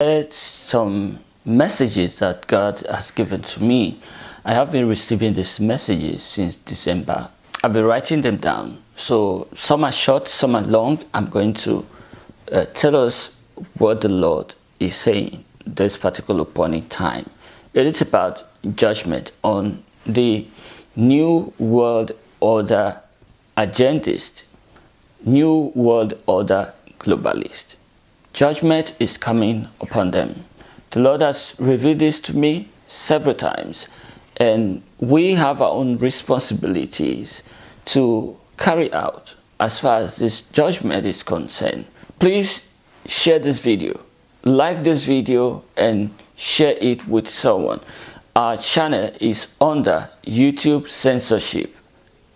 It's some messages that God has given to me. I have been receiving these messages since December. I've been writing them down. So some are short, some are long. I'm going to uh, tell us what the Lord is saying this particular point in time. It is about judgment on the New World Order agendist, New World Order globalist. Judgment is coming upon them. The Lord has revealed this to me several times and we have our own responsibilities to carry out as far as this judgment is concerned. Please share this video, like this video and share it with someone. Our channel is under YouTube censorship.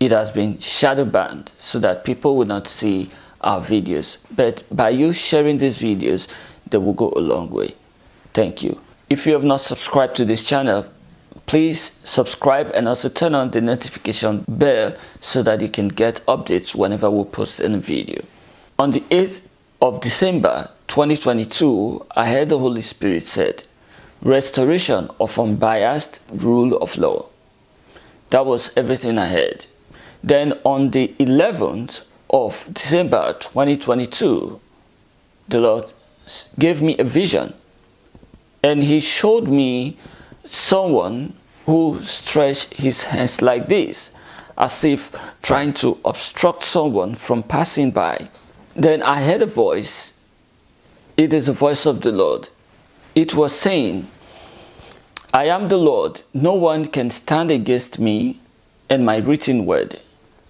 It has been shadow banned so that people will not see our videos. But by you sharing these videos, they will go a long way. Thank you. If you have not subscribed to this channel, please subscribe and also turn on the notification bell so that you can get updates whenever we post a video. On the 8th of December 2022, I heard the Holy Spirit said, restoration of unbiased rule of law. That was everything I heard. Then on the 11th of December 2022, the Lord gave me a vision and he showed me someone who stretched his hands like this as if trying to obstruct someone from passing by. Then I heard a voice. It is the voice of the Lord. It was saying, I am the Lord. No one can stand against me and my written word.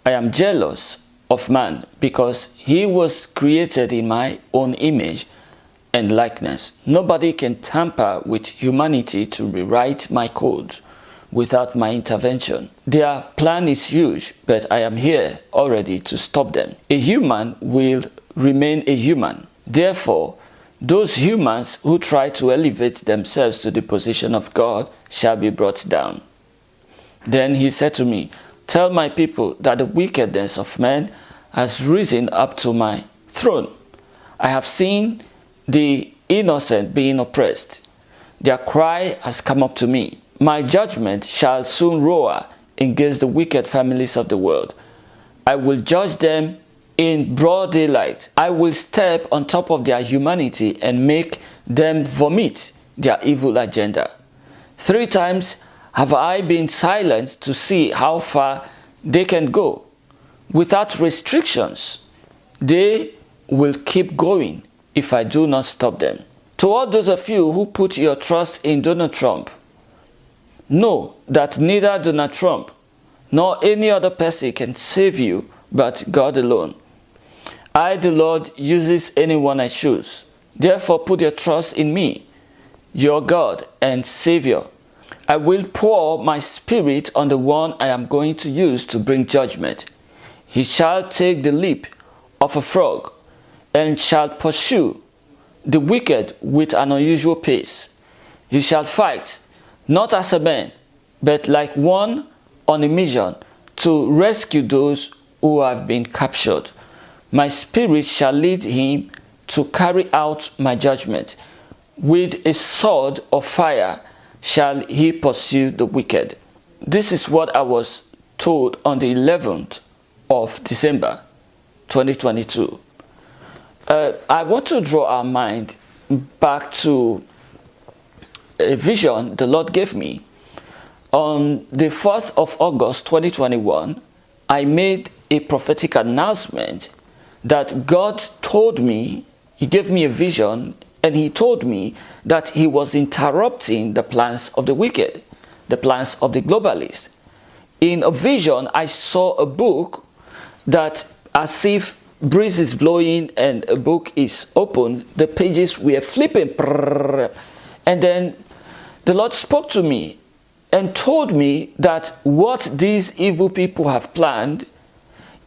I am jealous of man because he was created in my own image and likeness. Nobody can tamper with humanity to rewrite my code without my intervention. Their plan is huge, but I am here already to stop them. A human will remain a human. Therefore, those humans who try to elevate themselves to the position of God shall be brought down. Then he said to me, Tell my people that the wickedness of men has risen up to my throne. I have seen the innocent being oppressed. Their cry has come up to me. My judgment shall soon roar against the wicked families of the world. I will judge them in broad daylight. I will step on top of their humanity and make them vomit their evil agenda. Three times have I been silent to see how far they can go. Without restrictions, they will keep going if I do not stop them. To all those of you who put your trust in Donald Trump, know that neither Donald Trump nor any other person can save you but God alone. I, the Lord, uses anyone I choose. Therefore, put your trust in me, your God and Savior. I will pour my spirit on the one I am going to use to bring judgment. He shall take the leap of a frog and shall pursue the wicked with an unusual pace. He shall fight, not as a man, but like one on a mission to rescue those who have been captured. My spirit shall lead him to carry out my judgment. With a sword of fire shall he pursue the wicked. This is what I was told on the 11th of December 2022. Uh, I want to draw our mind back to a vision the Lord gave me. On the 4th of August 2021, I made a prophetic announcement that God told me, He gave me a vision and He told me that He was interrupting the plans of the wicked, the plans of the globalists. In a vision, I saw a book that as if breeze is blowing and a book is open, the pages were flipping. And then the Lord spoke to me and told me that what these evil people have planned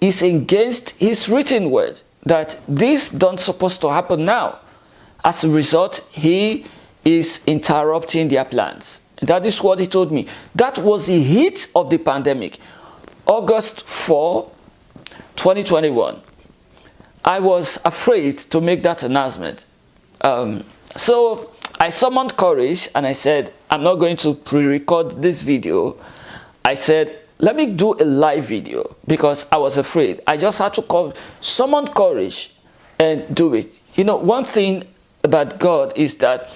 is against his written word, that this don't supposed to happen now. As a result, he is interrupting their plans. That is what he told me. That was the heat of the pandemic. August 4, 2021. I was afraid to make that announcement. Um, so I summoned courage and I said, I'm not going to pre-record this video. I said, let me do a live video because I was afraid. I just had to call, summon courage and do it. You know, one thing about God is that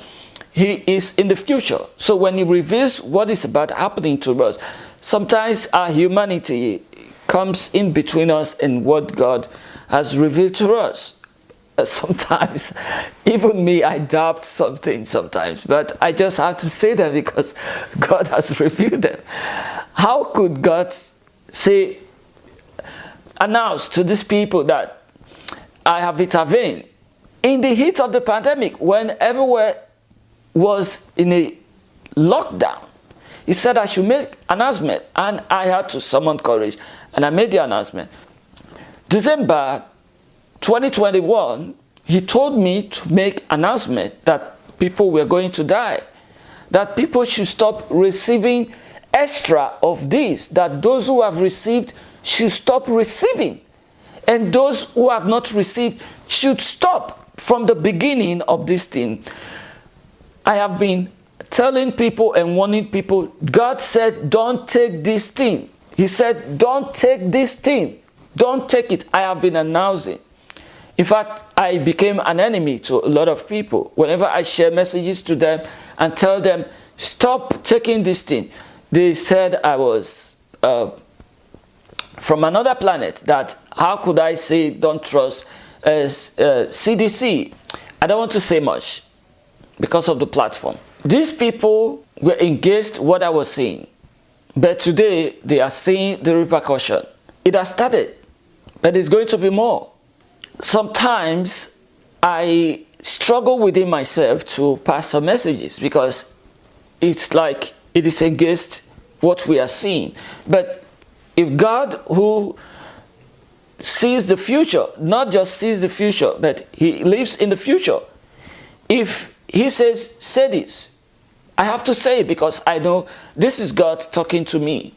he is in the future. So when he reveals what is about happening to us, sometimes our humanity comes in between us and what God has revealed to us. Uh, sometimes even me i doubt something sometimes but i just have to say that because god has revealed them how could god say announce to these people that i have intervened in the heat of the pandemic when everywhere was in a lockdown he said i should make announcement and i had to summon courage and i made the announcement. December 2021, he told me to make announcement that people were going to die, that people should stop receiving extra of this, that those who have received should stop receiving, and those who have not received should stop from the beginning of this thing. I have been telling people and warning people, God said, don't take this thing. He said, don't take this thing. Don't take it. I have been announcing. In fact, I became an enemy to a lot of people. Whenever I share messages to them and tell them, stop taking this thing, they said I was uh, from another planet, that how could I say don't trust Uh, CDC? Uh, I don't want to say much because of the platform. These people were engaged what I was saying, but today they are seeing the repercussion. It has started, but it's going to be more sometimes I struggle within myself to pass some messages because it's like it is against what we are seeing. But if God who sees the future, not just sees the future, but he lives in the future, if he says, say this, I have to say it because I know this is God talking to me.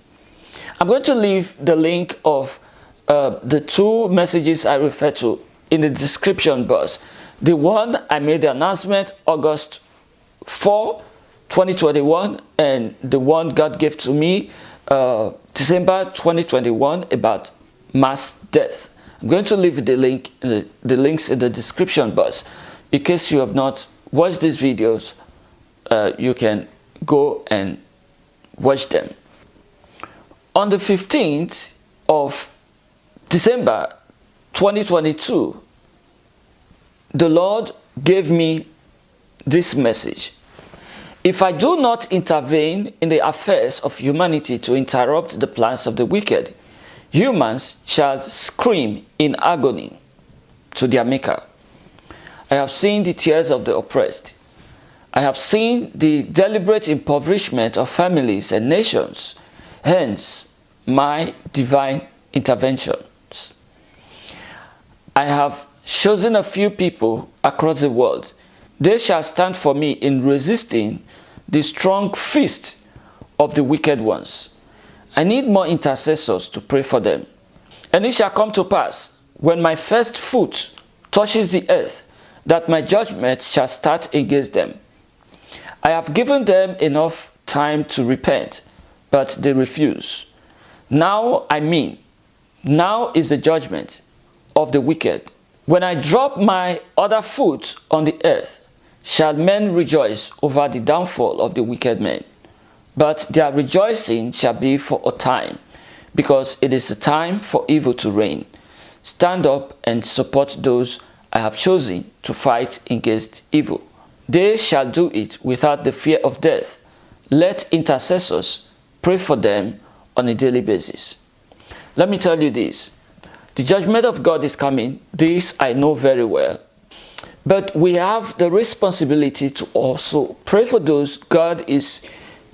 I'm going to leave the link of uh, the two messages I refer to in the description box. The one I made the announcement August 4, 2021 and the one God gave to me uh, December 2021 about mass death. I'm going to leave the link, the, the links in the description box. In case you have not watched these videos, uh, you can go and watch them. On the 15th of December 2022, the Lord gave me this message. If I do not intervene in the affairs of humanity to interrupt the plans of the wicked, humans shall scream in agony to their maker. I have seen the tears of the oppressed. I have seen the deliberate impoverishment of families and nations. Hence, my divine intervention. I have chosen a few people across the world. They shall stand for me in resisting the strong fist of the wicked ones. I need more intercessors to pray for them. And it shall come to pass, when my first foot touches the earth, that my judgment shall start against them. I have given them enough time to repent, but they refuse. Now I mean, now is the judgment of the wicked. When I drop my other foot on the earth, shall men rejoice over the downfall of the wicked men. But their rejoicing shall be for a time, because it is a time for evil to reign. Stand up and support those I have chosen to fight against evil. They shall do it without the fear of death. Let intercessors pray for them on a daily basis. Let me tell you this. The judgment of God is coming. This I know very well. But we have the responsibility to also pray for those God is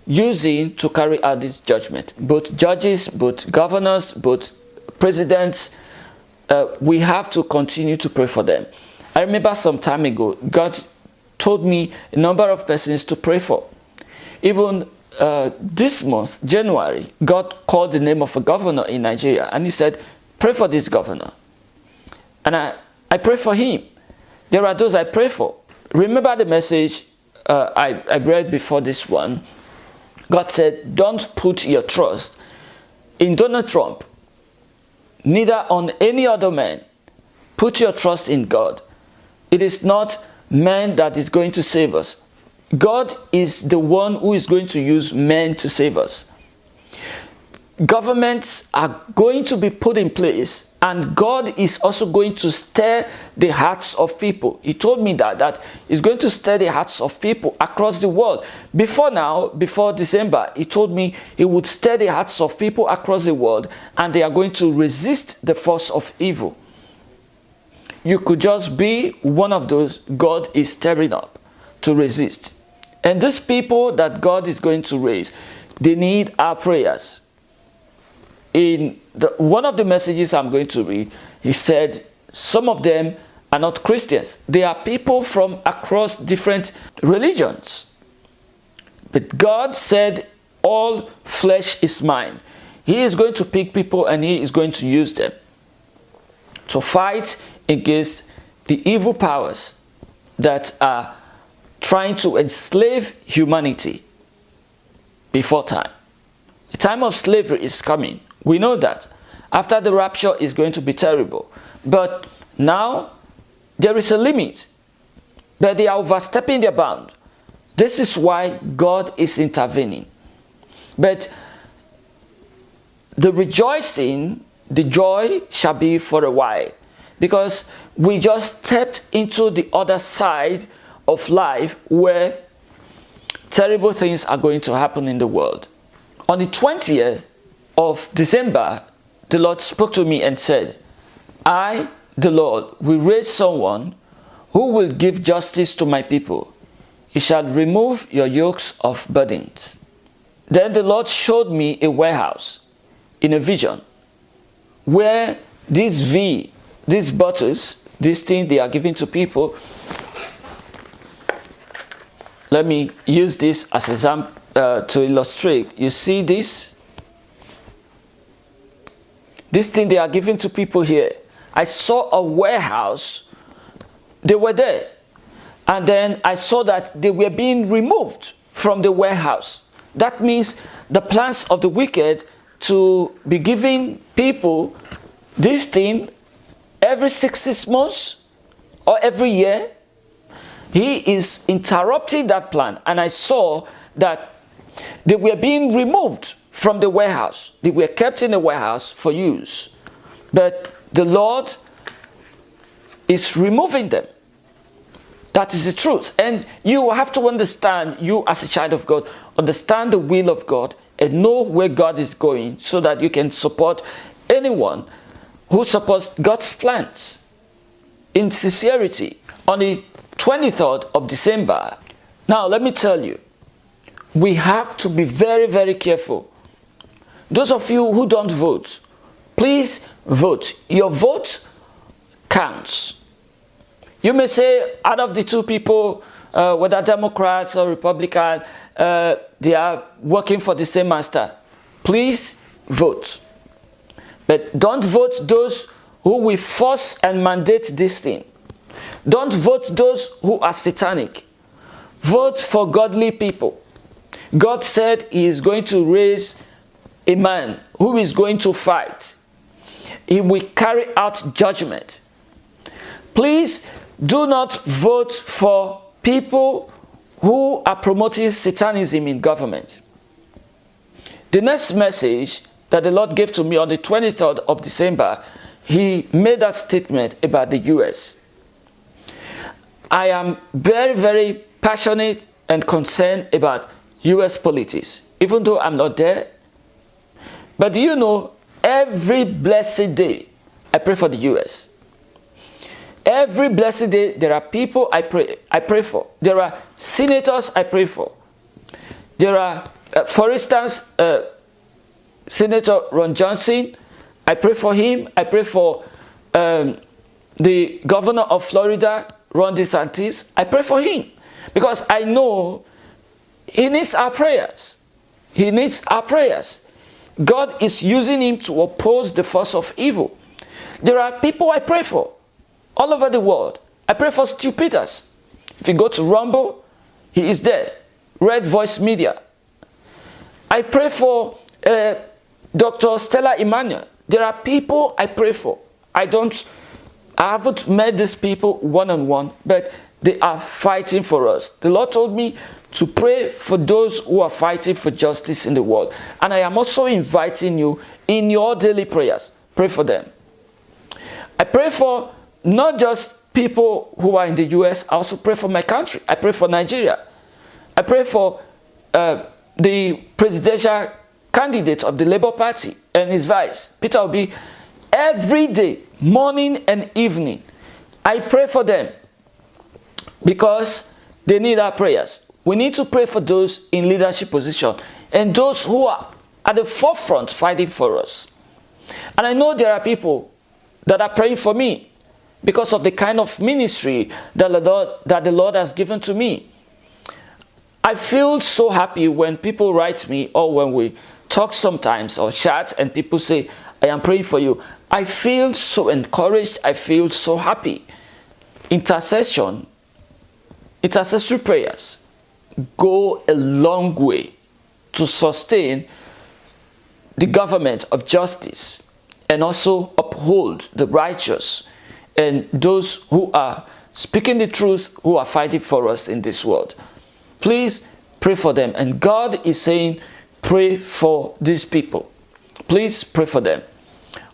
using to carry out this judgment. Both judges, both governors, both presidents, uh, we have to continue to pray for them. I remember some time ago, God told me a number of persons to pray for. Even uh, this month, January, God called the name of a governor in Nigeria and he said, Pray for this governor. And I, I pray for him. There are those I pray for. Remember the message uh, I, I read before this one, God said, don't put your trust in Donald Trump, neither on any other man. Put your trust in God. It is not man that is going to save us. God is the one who is going to use men to save us. Governments are going to be put in place and God is also going to stir the hearts of people. He told me that, that he's going to stir the hearts of people across the world. Before now, before December, he told me he would stir the hearts of people across the world and they are going to resist the force of evil. You could just be one of those God is stirring up to resist. And these people that God is going to raise, they need our prayers. In the, one of the messages I'm going to read, he said, some of them are not Christians. They are people from across different religions. But God said, all flesh is mine. He is going to pick people and he is going to use them to fight against the evil powers that are trying to enslave humanity before time. The time of slavery is coming. We know that. After the rapture is going to be terrible. But now there is a limit. But they are overstepping their bound. This is why God is intervening. But the rejoicing, the joy shall be for a while. Because we just stepped into the other side of life where terrible things are going to happen in the world. On the 20th of December, the Lord spoke to me and said, I, the Lord, will raise someone who will give justice to my people. He shall remove your yokes of burdens. Then the Lord showed me a warehouse in a vision where this V, these bottles, these things they are giving to people, let me use this as example uh, to illustrate. You see this? This thing they are giving to people here. I saw a warehouse. They were there. And then I saw that they were being removed from the warehouse. That means the plans of the wicked to be giving people this thing every six, months or every year he is interrupting that plan and I saw that they were being removed from the warehouse. They were kept in the warehouse for use. But the Lord is removing them. That is the truth. And you have to understand, you as a child of God, understand the will of God and know where God is going so that you can support anyone who supports God's plans in sincerity. On the 23rd of December. Now, let me tell you, we have to be very, very careful. Those of you who don't vote, please vote. Your vote counts. You may say, out of the two people, uh, whether Democrats or Republican, uh, they are working for the same master. Please vote. But don't vote those who will force and mandate this thing. Don't vote those who are satanic. Vote for godly people. God said he is going to raise a man who is going to fight. He will carry out judgment. Please do not vote for people who are promoting satanism in government. The next message that the Lord gave to me on the 23rd of December, he made that statement about the US. I am very, very passionate and concerned about US politics, even though I'm not there. But do you know, every blessed day, I pray for the US. Every blessed day, there are people I pray, I pray for. There are senators I pray for. There are, uh, for instance, uh, Senator Ron Johnson, I pray for him. I pray for um, the governor of Florida, Ron DeSantis, I pray for him because I know he needs our prayers. He needs our prayers. God is using him to oppose the force of evil. There are people I pray for all over the world. I pray for Stu Peters. If you go to Rumble, He is there. Red Voice Media. I pray for uh, Dr. Stella Immanuel. There are people I pray for. I don't, I haven't met these people one-on-one, -on -one, but they are fighting for us. The Lord told me to pray for those who are fighting for justice in the world. And I am also inviting you in your daily prayers. Pray for them. I pray for not just people who are in the US, I also pray for my country. I pray for Nigeria. I pray for uh, the presidential candidate of the Labour Party and his vice, Peter Obi, every day, morning and evening. I pray for them because they need our prayers. We need to pray for those in leadership position and those who are at the forefront fighting for us. And I know there are people that are praying for me because of the kind of ministry that the Lord, that the Lord has given to me. I feel so happy when people write me or when we talk sometimes or chat and people say, I am praying for you. I feel so encouraged. I feel so happy. Intercession, intercessory prayers go a long way to sustain the government of justice and also uphold the righteous and those who are speaking the truth, who are fighting for us in this world. Please pray for them. And God is saying, pray for these people. Please pray for them.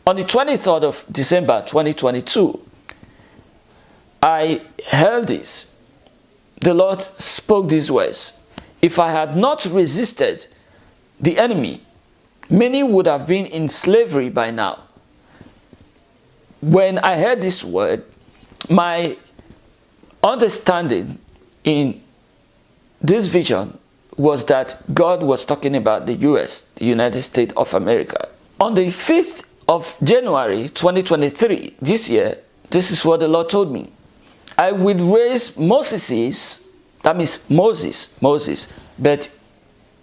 On the 23rd of December 2022, I held this. The Lord spoke these words. If I had not resisted the enemy, many would have been in slavery by now. When I heard this word, my understanding in this vision was that God was talking about the US, the United States of America. On the 5th of January 2023, this year, this is what the Lord told me. I will raise Moses, that means Moses, Moses, but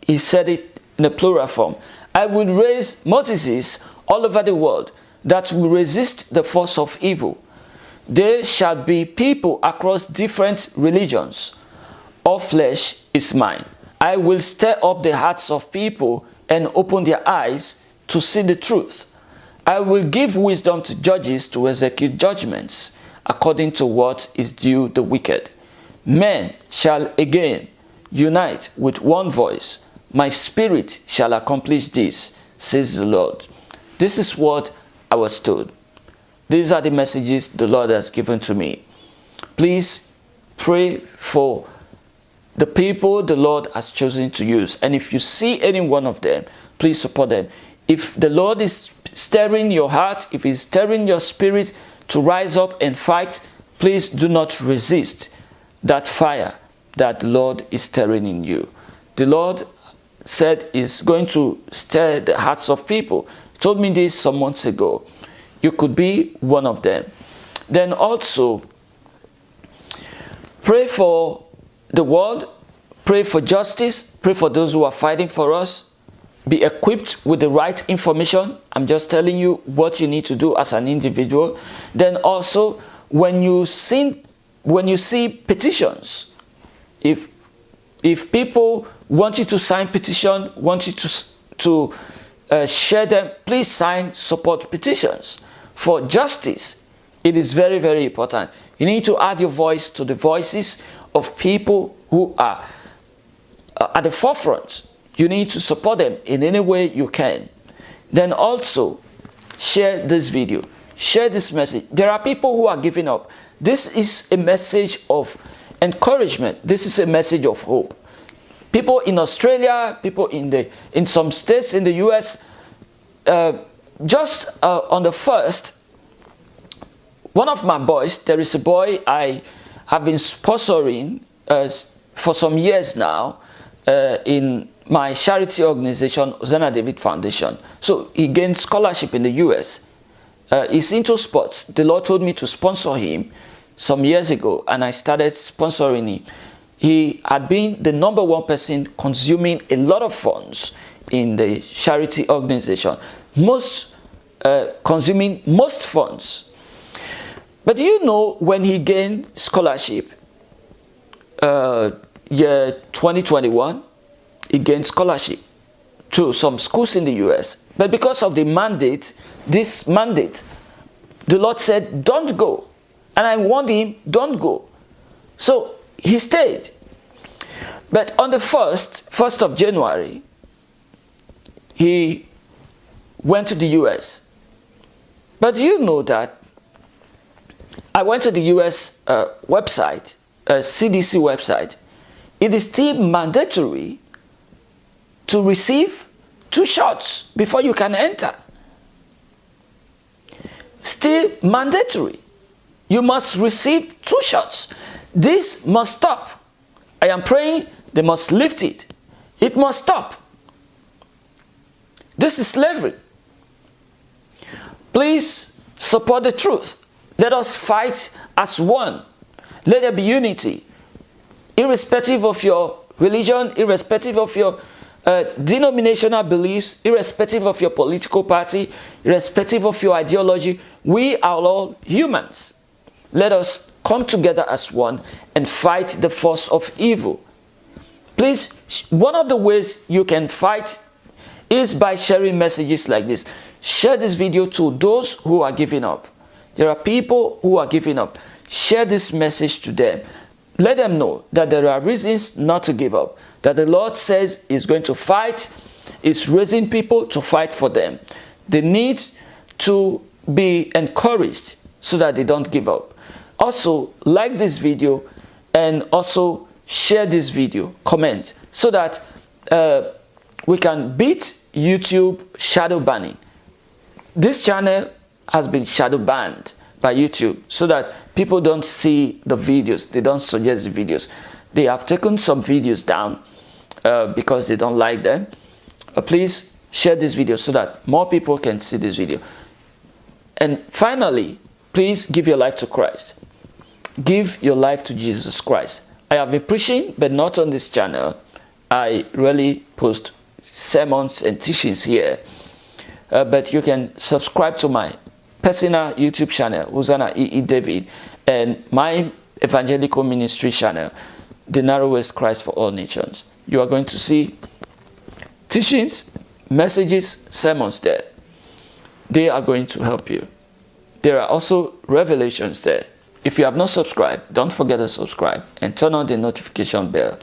he said it in a plural form. I will raise Moses all over the world that will resist the force of evil. There shall be people across different religions. All flesh is mine. I will stir up the hearts of people and open their eyes to see the truth. I will give wisdom to judges to execute judgments according to what is due the wicked. Men shall again unite with one voice. My spirit shall accomplish this, says the Lord. This is what I was told. These are the messages the Lord has given to me. Please pray for the people the Lord has chosen to use. And if you see any one of them, please support them. If the Lord is stirring your heart, if he's stirring your spirit to rise up and fight, please do not resist that fire that the Lord is stirring in you. The Lord said is going to stir the hearts of people. He told me this some months ago. You could be one of them. Then also, pray for the world, pray for justice, pray for those who are fighting for us, be equipped with the right information. I'm just telling you what you need to do as an individual. Then also, when you see, when you see petitions, if, if people want you to sign petition, want you to, to uh, share them, please sign support petitions for justice. It is very, very important. You need to add your voice to the voices of people who are uh, at the forefront. You need to support them in any way you can. Then also share this video, share this message. There are people who are giving up. This is a message of encouragement. This is a message of hope. People in Australia, people in the in some states in the US, uh, just uh, on the first, one of my boys, there is a boy I have been sponsoring uh, for some years now uh, in my charity organization, Zena David Foundation. So he gained scholarship in the US. Uh, he's into sports. The Lord told me to sponsor him some years ago and I started sponsoring him. He had been the number one person consuming a lot of funds in the charity organization. Most uh, consuming most funds but you know when he gained scholarship, uh, year 2021, he gained scholarship to some schools in the US. But because of the mandate, this mandate, the Lord said, don't go. And I warned him, don't go. So he stayed. But on the 1st, 1st of January, he went to the US. But you know that I went to the US uh, website, uh, CDC website. It is still mandatory to receive two shots before you can enter. Still mandatory. You must receive two shots. This must stop. I am praying they must lift it. It must stop. This is slavery. Please support the truth. Let us fight as one. Let there be unity. Irrespective of your religion, irrespective of your uh, denominational beliefs, irrespective of your political party, irrespective of your ideology, we are all humans. Let us come together as one and fight the force of evil. Please, one of the ways you can fight is by sharing messages like this. Share this video to those who are giving up. There are people who are giving up. Share this message to them. Let them know that there are reasons not to give up. That the Lord says is going to fight, is raising people to fight for them. They need to be encouraged so that they don't give up. Also, like this video and also share this video, comment, so that uh, we can beat YouTube shadow banning. This channel has been shadow banned by YouTube so that people don't see the videos, they don't suggest the videos. They have taken some videos down uh, because they don't like them. Uh, please share this video so that more people can see this video. And finally, please give your life to Christ. Give your life to Jesus Christ. I have been preaching, but not on this channel. I really post sermons and teachings here. Uh, but you can subscribe to my personal YouTube channel, Hosanna E. e. David, and my evangelical ministry channel, The Narrowest Christ for All Nations. You are going to see teachings, messages, sermons there. They are going to help you. There are also revelations there if you have not subscribed, don't forget to subscribe and turn on the notification bell.